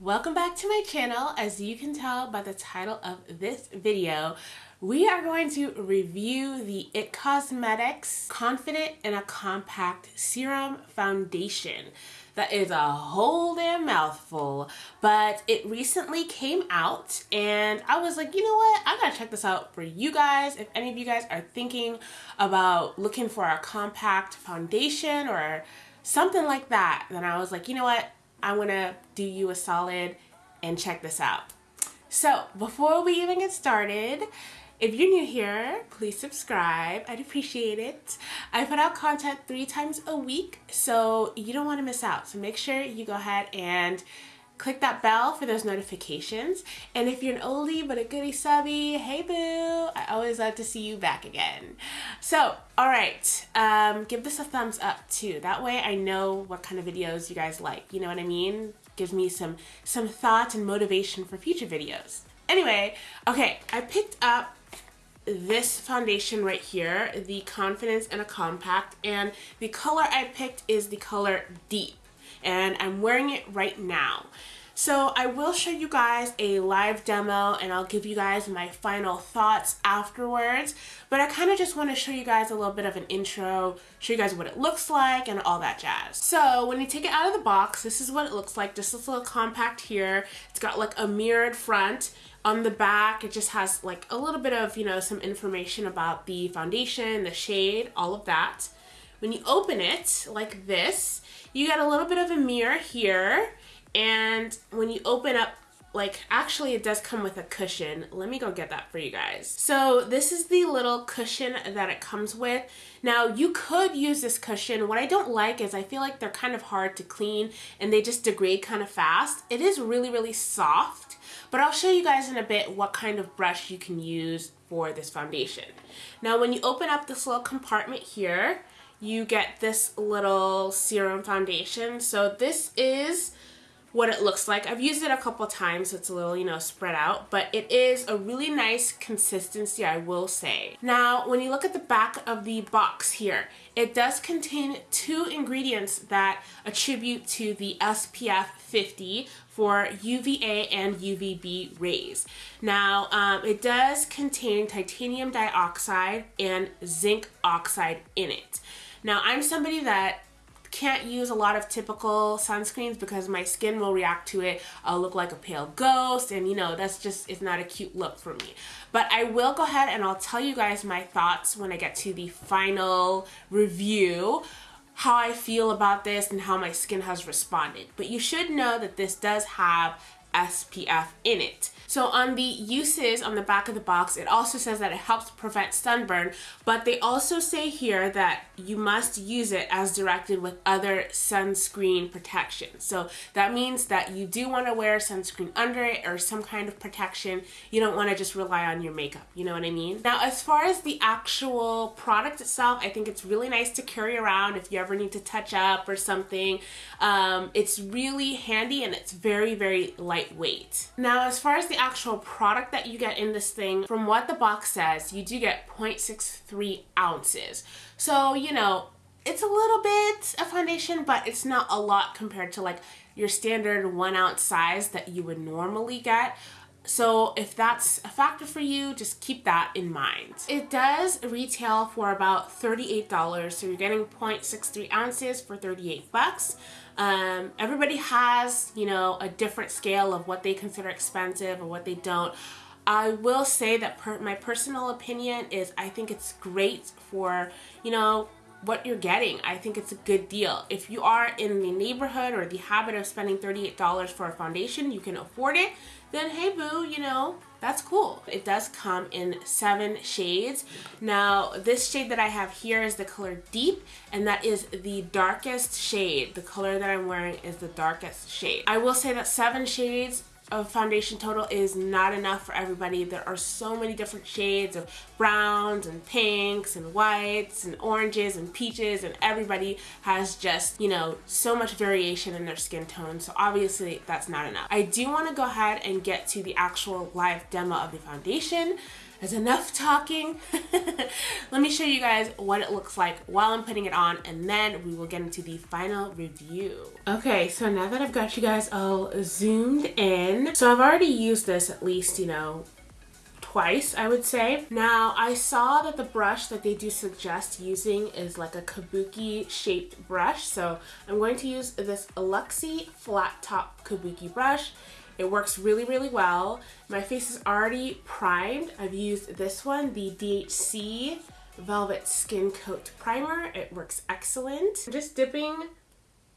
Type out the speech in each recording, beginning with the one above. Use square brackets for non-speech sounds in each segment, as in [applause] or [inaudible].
Welcome back to my channel. As you can tell by the title of this video, we are going to review the IT Cosmetics Confidence in a Compact Serum Foundation. That is a whole damn mouthful, but it recently came out and I was like, you know what? I gotta check this out for you guys. If any of you guys are thinking about looking for a compact foundation or something like that, then I was like, you know what? I'm gonna do you a solid and check this out. So before we even get started, if you're new here, please subscribe. I'd appreciate it. I put out content three times a week, so you don't want to miss out. So make sure you go ahead and click that bell for those notifications. And if you're an oldie but a goodie subby, hey boo, I always love to see you back again. So, all right, um, give this a thumbs up too. That way I know what kind of videos you guys like. You know what I mean? Gives me some, some thought and motivation for future videos. Anyway, okay, I picked up this foundation right here, the Confidence in a Compact, and the color I picked is the color Deep and I'm wearing it right now. So I will show you guys a live demo and I'll give you guys my final thoughts afterwards. But I kind of just want to show you guys a little bit of an intro, show you guys what it looks like and all that jazz. So when you take it out of the box, this is what it looks like. Just this little compact here. It's got like a mirrored front. On the back, it just has like a little bit of, you know, some information about the foundation, the shade, all of that. When you open it like this, you get a little bit of a mirror here. And when you open up like actually it does come with a cushion. Let me go get that for you guys. So this is the little cushion that it comes with. Now you could use this cushion. What I don't like is I feel like they're kind of hard to clean and they just degrade kind of fast. It is really really soft but I'll show you guys in a bit what kind of brush you can use for this foundation. Now when you open up this little compartment here you get this little serum foundation. So this is what it looks like. I've used it a couple times, so it's a little, you know, spread out, but it is a really nice consistency, I will say. Now, when you look at the back of the box here, it does contain two ingredients that attribute to the SPF 50 for UVA and UVB rays. Now, um, it does contain titanium dioxide and zinc oxide in it. Now, I'm somebody that can't use a lot of typical sunscreens because my skin will react to it. I'll look like a pale ghost and you know, that's just, it's not a cute look for me. But I will go ahead and I'll tell you guys my thoughts when I get to the final review how I feel about this and how my skin has responded. But you should know that this does have SPF in it. So on the uses on the back of the box, it also says that it helps prevent sunburn, but they also say here that you must use it as directed with other sunscreen protection. So that means that you do want to wear sunscreen under it or some kind of protection. You don't want to just rely on your makeup, you know what I mean? Now as far as the actual product itself, I think it's really nice to carry around if you ever need to touch up or something. Um, it's really handy and it's very, very lightweight. Now as far as the actual product that you get in this thing, from what the box says, you do get 0.63 ounces. So, you know, it's a little bit of foundation, but it's not a lot compared to like your standard one ounce size that you would normally get. So if that's a factor for you, just keep that in mind. It does retail for about $38, so you're getting 0.63 ounces for 38 bucks. Um, everybody has, you know, a different scale of what they consider expensive or what they don't. I will say that per my personal opinion is I think it's great for, you know, what you're getting. I think it's a good deal. If you are in the neighborhood or the habit of spending $38 for a foundation, you can afford it, then hey boo, you know, that's cool. It does come in seven shades. Now, this shade that I have here is the color Deep, and that is the darkest shade. The color that I'm wearing is the darkest shade. I will say that seven shades of foundation total is not enough for everybody. There are so many different shades of browns and pinks and whites and oranges and peaches and everybody has just, you know, so much variation in their skin tone. So obviously that's not enough. I do want to go ahead and get to the actual live demo of the foundation. Enough talking. [laughs] Let me show you guys what it looks like while I'm putting it on and then we will get into the final review. Okay, so now that I've got you guys all zoomed in, so I've already used this at least, you know, twice, I would say. Now, I saw that the brush that they do suggest using is like a kabuki shaped brush. So I'm going to use this Luxie flat top kabuki brush. It works really, really well. My face is already primed. I've used this one, the DHC Velvet Skin Coat Primer. It works excellent. I'm just dipping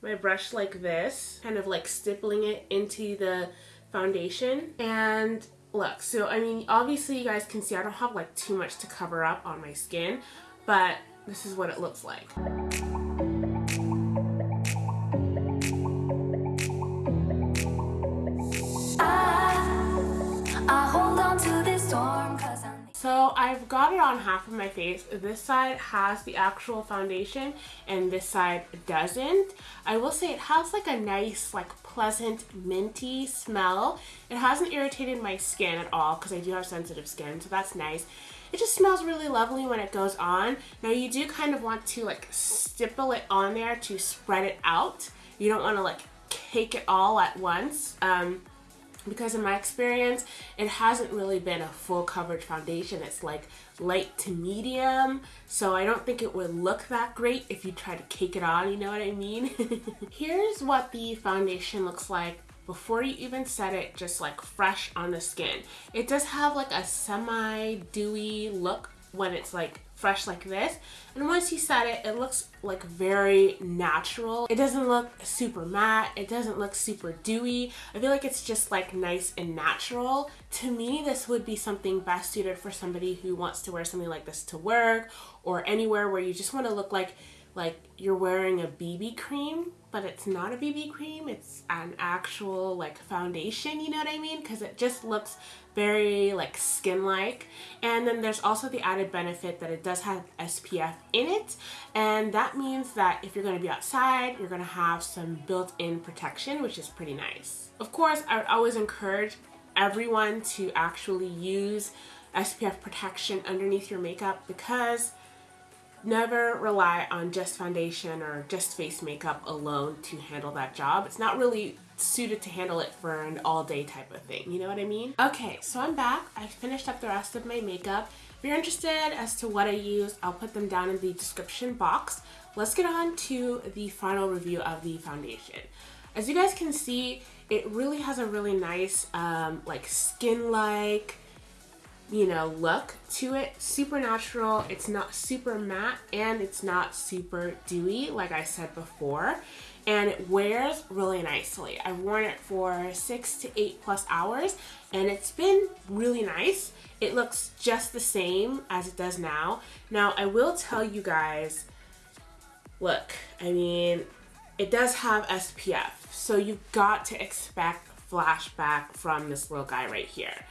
my brush like this, kind of like stippling it into the foundation. And look, so I mean, obviously you guys can see I don't have like too much to cover up on my skin, but this is what it looks like. I've got it on half of my face. This side has the actual foundation and this side doesn't. I will say it has like a nice like pleasant minty smell. It hasn't irritated my skin at all because I do have sensitive skin so that's nice. It just smells really lovely when it goes on. Now you do kind of want to like stipple it on there to spread it out. You don't want to like cake it all at once. Um, because in my experience it hasn't really been a full coverage foundation. It's like light to medium so I don't think it would look that great if you try to cake it on you know what I mean? [laughs] Here's what the foundation looks like before you even set it just like fresh on the skin. It does have like a semi dewy look when it's like fresh like this. And once you set it it looks like very natural. It doesn't look super matte. It doesn't look super dewy. I feel like it's just like nice and natural. To me this would be something best suited for somebody who wants to wear something like this to work or anywhere where you just want to look like like you're wearing a BB cream but it's not a BB cream. It's an actual like foundation you know what I mean? Because it just looks very like skin like and then there's also the added benefit that it does have SPF in it. And that means that if you're going to be outside you're going to have some built-in protection which is pretty nice. Of course I would always encourage everyone to actually use SPF protection underneath your makeup because never rely on just foundation or just face makeup alone to handle that job. It's not really suited to handle it for an all day type of thing. You know what I mean? Okay, so I'm back. I finished up the rest of my makeup. If you're interested as to what I use, I'll put them down in the description box. Let's get on to the final review of the foundation. As you guys can see, it really has a really nice um, like skin-like, you know, look to it. Super natural. It's not super matte and it's not super dewy like I said before. And it wears really nicely. I've worn it for six to eight plus hours and it's been really nice. It looks just the same as it does now. Now, I will tell you guys, look, I mean, it does have SPF. So you've got to expect flashback from this little guy right here.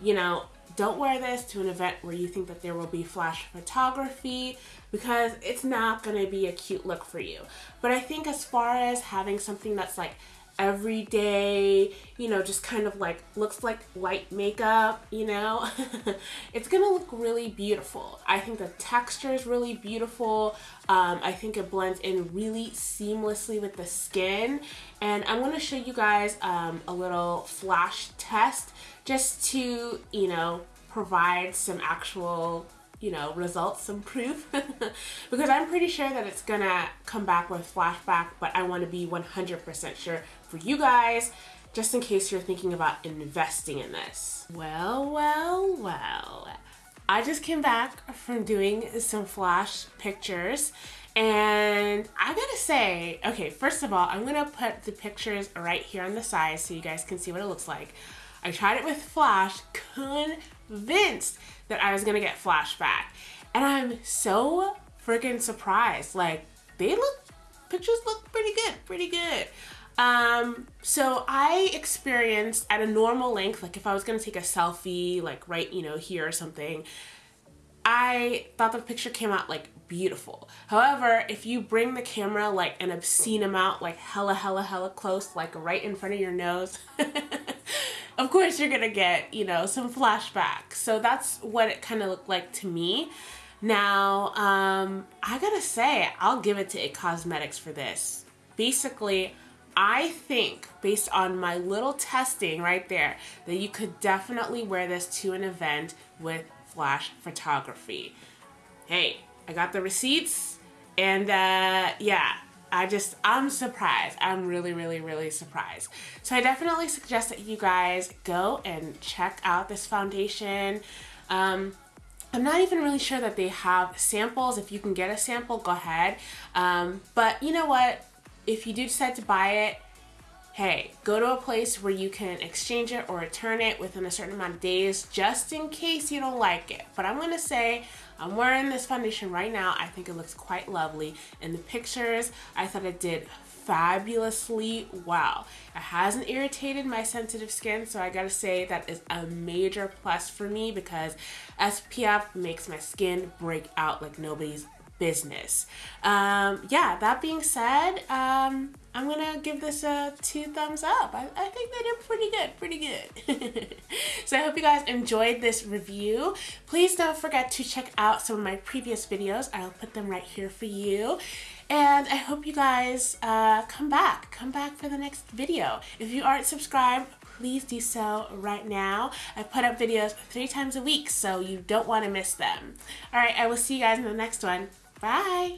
You know, don't wear this to an event where you think that there will be flash photography because it's not going to be a cute look for you. But I think as far as having something that's like everyday, you know, just kind of like looks like light makeup, you know, [laughs] it's gonna look really beautiful. I think the texture is really beautiful. Um, I think it blends in really seamlessly with the skin. And I'm gonna show you guys um, a little flash test just to, you know, provide some actual you know, results, [laughs] some proof. [laughs] because I'm pretty sure that it's gonna come back with flashback, but I wanna be 100% sure for you guys, just in case you're thinking about investing in this. Well, well, well. I just came back from doing some flash pictures and I gotta say, okay, first of all, I'm gonna put the pictures right here on the side so you guys can see what it looks like. I tried it with flash, convinced that I was gonna get flashback. And I'm so freaking surprised. Like, they look, pictures look pretty good, pretty good. Um, so I experienced at a normal length, like if I was gonna take a selfie, like right, you know, here or something, I thought the picture came out like beautiful. However, if you bring the camera like an obscene amount, like hella, hella, hella close, like right in front of your nose, [laughs] of course you're gonna get, you know, some flashbacks. So that's what it kind of looked like to me. Now, um, I gotta say, I'll give it to IT Cosmetics for this. Basically, I think based on my little testing right there that you could definitely wear this to an event with flash photography. Hey, I got the receipts and uh, yeah, I just, I'm surprised. I'm really, really, really surprised. So I definitely suggest that you guys go and check out this foundation. Um, I'm not even really sure that they have samples. If you can get a sample, go ahead. Um, but you know what? If you do decide to buy it, hey, go to a place where you can exchange it or return it within a certain amount of days just in case you don't like it. But I'm gonna say I'm wearing this foundation right now. I think it looks quite lovely. In the pictures, I thought it did fabulously well. It hasn't irritated my sensitive skin, so I gotta say that is a major plus for me because SPF makes my skin break out like nobody's business. Um, yeah, that being said, um, I'm gonna give this a two thumbs up. I, I think they did pretty good, pretty good. [laughs] so I hope you guys enjoyed this review. Please don't forget to check out some of my previous videos. I'll put them right here for you. And I hope you guys uh, come back. Come back for the next video. If you aren't subscribed, please do so right now. I put up videos three times a week, so you don't want to miss them. All right, I will see you guys in the next one. Bye.